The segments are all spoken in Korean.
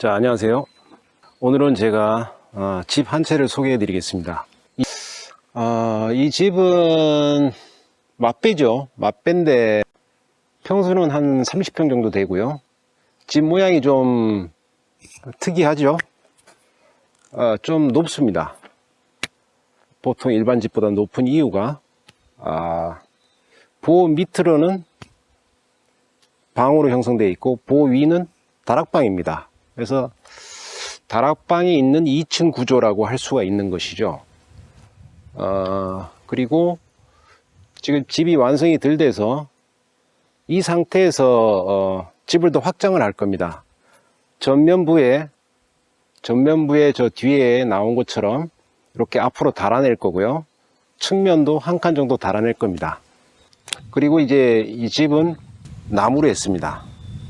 자 안녕하세요. 오늘은 제가 어, 집 한 채를 소개해 드리겠습니다. 이, 어, 이 집은 맛배죠. 맛배인데 평수는 한 30평 정도 되고요. 집 모양이 좀 특이하죠? 어, 좀 높습니다. 보통 일반 집보다 높은 이유가 아, 보호 밑으로는 방으로 형성되어 있고 보호 위는 다락방입니다 그래서 다락방이 있는 2층 구조라고 할 수가 있는 것이죠. 어, 그리고 지금 집이 완성이 덜 돼서 이 상태에서 어, 집을 더 확장을 할 겁니다. 전면부에 전면부에 저 뒤에 나온 것처럼 이렇게 앞으로 달아낼 거고요. 측면도 한 칸 정도 달아낼 겁니다. 그리고 이제 이 집은 나무로 했습니다.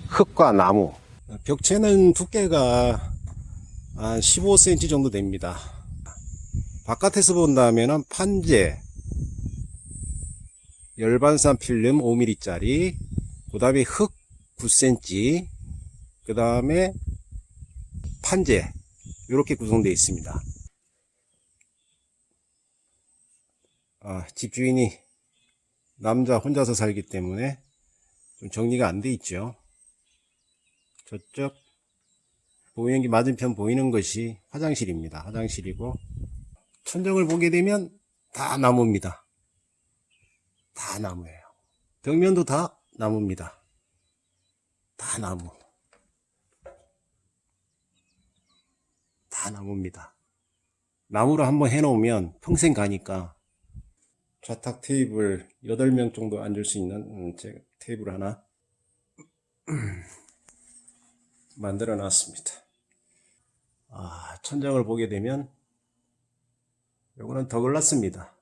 흙과 나무. 벽체는 두께가 한 15cm 정도 됩니다. 바깥에서 본다면 판재, 열반산 필름 5mm짜리, 그 다음에 흙 9cm, 그 다음에 판재, 이렇게 구성되어 있습니다. 아, 집주인이 남자 혼자서 살기 때문에 좀 정리가 안 돼 있죠. 저쪽 게 맞은편 보이는 것이 화장실입니다. 화장실이고 천정을 보게 되면 다 나무입니다. 다 나무예요. 벽면도 다 나무입니다. 다 나무. 다 나무입니다. 나무로 한번 해놓으면 평생 가니까 좌탁 테이블 8명 정도 앉을 수 있는 음, 테이블 하나 만들어 놨습니다. 아, 천장을 보게 되면 요거는 더글라스입니다.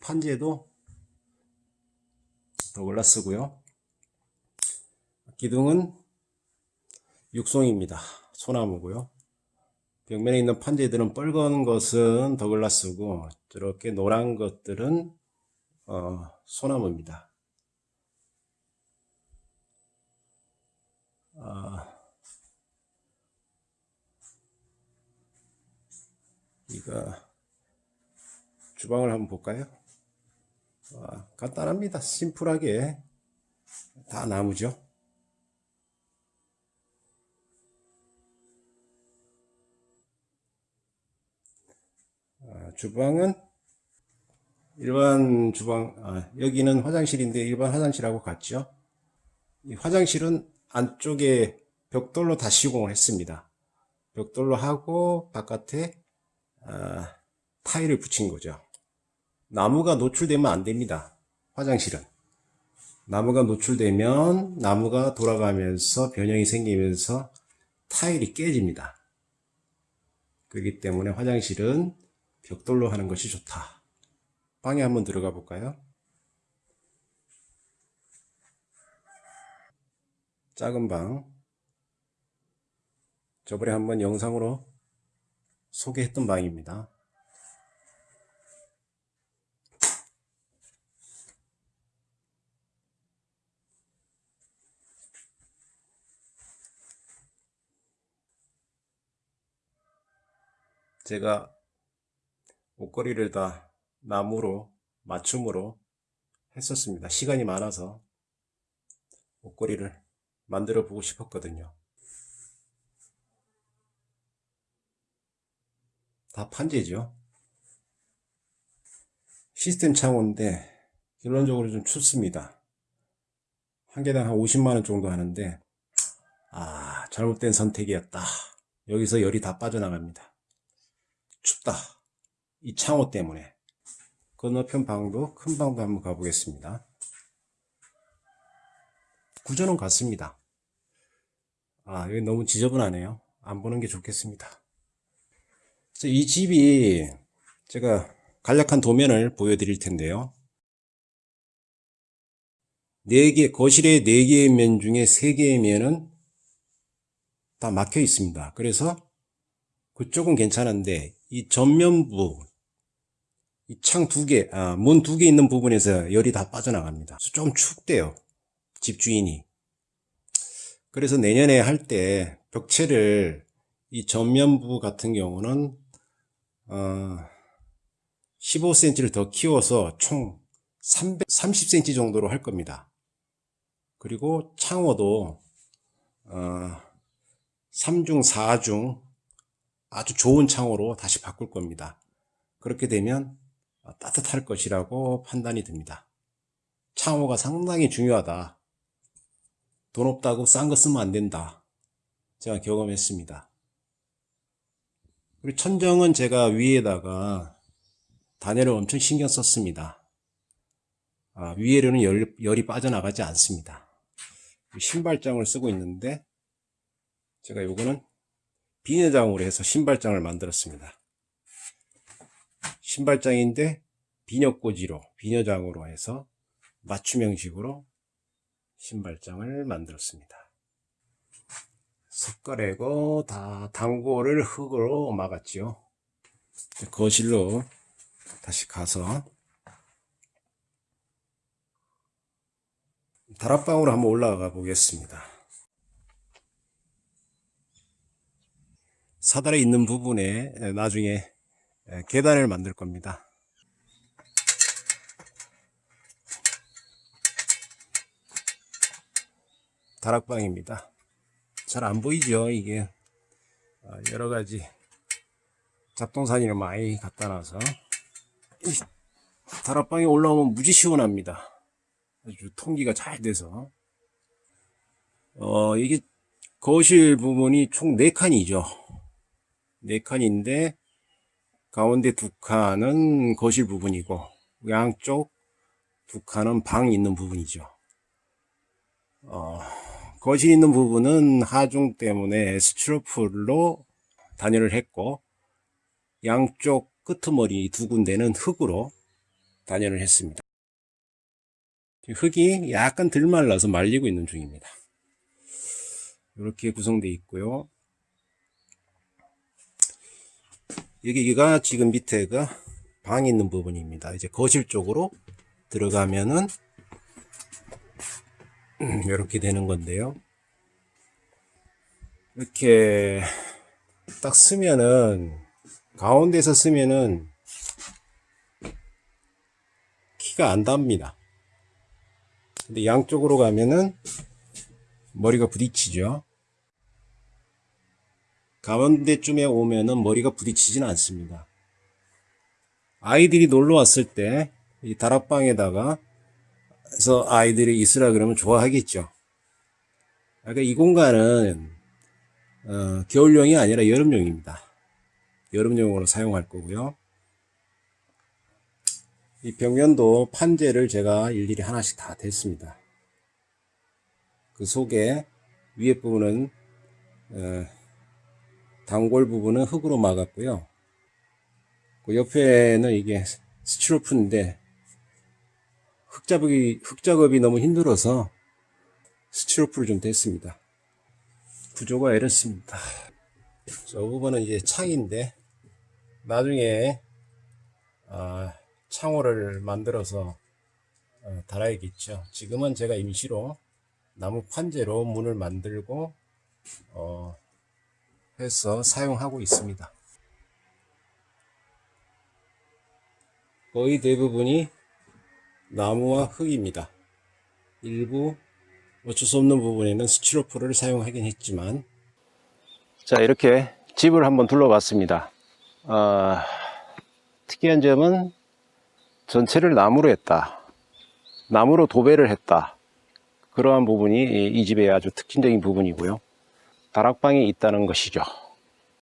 판재도 더글라스고요. 기둥은 육송입니다. 소나무고요. 벽면에 있는 판재들은 빨간 것은 더글라스고 저렇게 노란 것들은 어, 소나무입니다. 아, 이거 주방을 한번 볼까요? 아, 간단합니다. 심플하게 다 나무죠. 아, 주방은 일반 주방 아, 여기는 화장실인데 일반 화장실하고 같죠. 이 화장실은 안쪽에 벽돌로 다 시공을 했습니다. 벽돌로 하고 바깥에 아, 타일을 붙인 거죠. 나무가 노출되면 안 됩니다. 화장실은. 나무가 노출되면 나무가 돌아가면서 변형이 생기면서 타일이 깨집니다. 그렇기 때문에 화장실은 벽돌로 하는 것이 좋다. 방에 한번 들어가 볼까요? 작은 방. 저번에 한번 영상으로 소개했던 방입니다. 제가 옷걸이를 다 나무로 맞춤으로 했었습니다. 시간이 많아서 옷걸이를 만들어 보고 싶었거든요. 다 판재죠. 시스템 창호인데 결론적으로 좀 춥습니다. 한 개당 한 50만원 정도 하는데 아 잘못된 선택이었다. 여기서 열이 다 빠져나갑니다. 춥다. 이 창호 때문에 건너편 방도 큰 방도 한번 가보겠습니다. 구조는 같습니다. 아, 여기 너무 지저분하네요. 안 보는 게 좋겠습니다. 이 집이 제가 간략한 도면을 보여드릴 텐데요. 4개, 거실에 4개의 면 중에 3개의 면은 다 막혀 있습니다. 그래서 그쪽은 괜찮은데 이 전면부 이 창 두 개, 아, 문 두 개 있는 부분에서 열이 다 빠져나갑니다. 좀 춥대요. 집주인이. 그래서 내년에 할 때 벽체를 이 전면부 같은 경우는 어, 15cm를 더 키워서 총 330cm 정도로 할 겁니다. 그리고 창호도 어, 3중 4중 아주 좋은 창호로 다시 바꿀 겁니다. 그렇게 되면 따뜻할 것이라고 판단이 듭니다. 창호가 상당히 중요하다. 돈 없다고 싼 거 쓰면 안 된다. 제가 경험했습니다. 그리고 천정은 제가 위에다가 단열을 엄청 신경 썼습니다. 아, 위에로는 열, 열이 빠져나가지 않습니다. 신발장을 쓰고 있는데 제가 요거는 비녀장으로 해서 신발장을 만들었습니다. 신발장인데 비녀꽂이로 비녀장으로 해서 맞춤형식으로 신발장을 만들었습니다. 석가래고 다 단고를 흙으로 막았지요. 거실로 다시 가서 다락방으로 한번 올라가 보겠습니다. 사다리 있는 부분에 나중에 계단을 만들 겁니다. 다락방입니다. 잘 안 보이죠 이게. 아, 여러 가지 잡동사니를 많이 갖다 놔서. 이 다락방에 올라오면 무지 시원합니다. 아주 통기가 잘 돼서. 어 이게 거실 부분이 총 4칸이죠. 4칸인데 가운데 두 칸은 거실 부분이고 양쪽 두 칸은 방 있는 부분이죠. 어, 거실 있는 부분은 하중 때문에 스티로폴로 단열을 했고 양쪽 끄트머리 두 군데는 흙으로 단열을 했습니다 흙이 약간 덜 말라서 말리고 있는 중입니다. 이렇게 구성되어 있고요. 여기가 지금 밑에가 방이 있는 부분입니다. 이제 거실 쪽으로 들어가면은 이렇게 되는 건데요. 이렇게 딱 쓰면은 가운데서 쓰면은 키가 안 닿습니다. 근데 양쪽으로 가면은 머리가 부딪히죠. 가운데쯤에 오면은 머리가 부딪히진 않습니다. 아이들이 놀러 왔을 때 이 다락방에다가 해서 아이들이 있으라 그러면 좋아하겠죠. 그러니까 이 공간은 어, 겨울용이 아니라 여름용입니다. 여름용으로 사용할 거고요. 이 벽면도 판재를 제가 일일이 하나씩 다 댔습니다. 그 속에 위에 부분은 어, 단골 부분은 흙으로 막았고요. 그 옆에는 이게 스티로프인데 흙작업이 흙작업이 너무 힘들어서 스티로프를 좀 댔습니다. 구조가 이렇습니다. 저 부분은 이제 창인데 나중에 아, 창호를 만들어서 어, 달아야겠죠. 지금은 제가 임시로 나무 판재로 문을 만들고 어, 해서 사용하고 있습니다. 거의 대부분이 나무와 흙입니다. 일부 어쩔 수 없는 부분에는 스티로폴을 사용하긴 했지만 자 이렇게 집을 한번 둘러봤습니다. 어, 특이한 점은 전체를 나무로 했다. 나무로 도배를 했다. 그러한 부분이 이 집의 아주 특징적인 부분이고요. 다락방이 있다는 것이죠.